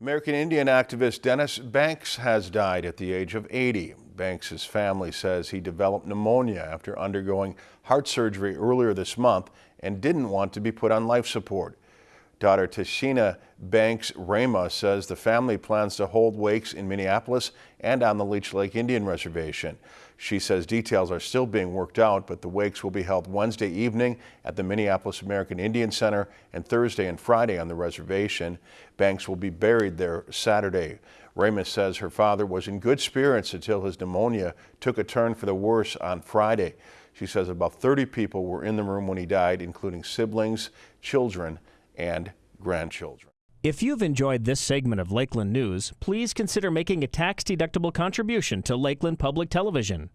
American Indian activist Dennis Banks has died at the age of 80. Banks' family says he developed pneumonia after undergoing heart surgery earlier this month and didn't want to be put on life support. Daughter Tashina Banks Rama says the family plans to hold wakes in Minneapolis and on the Leech Lake Indian Reservation. She says details are still being worked out, but the wakes will be held Wednesday evening at the Minneapolis American Indian Center and Thursday and Friday on the reservation. Banks will be buried there Saturday. Rama says her father was in good spirits until his pneumonia took a turn for the worse on Friday. She says about 30 people were in the room when he died, including siblings, children, and grandchildren. If you've enjoyed this segment of Lakeland News, please consider making a tax-deductible contribution to Lakeland Public Television.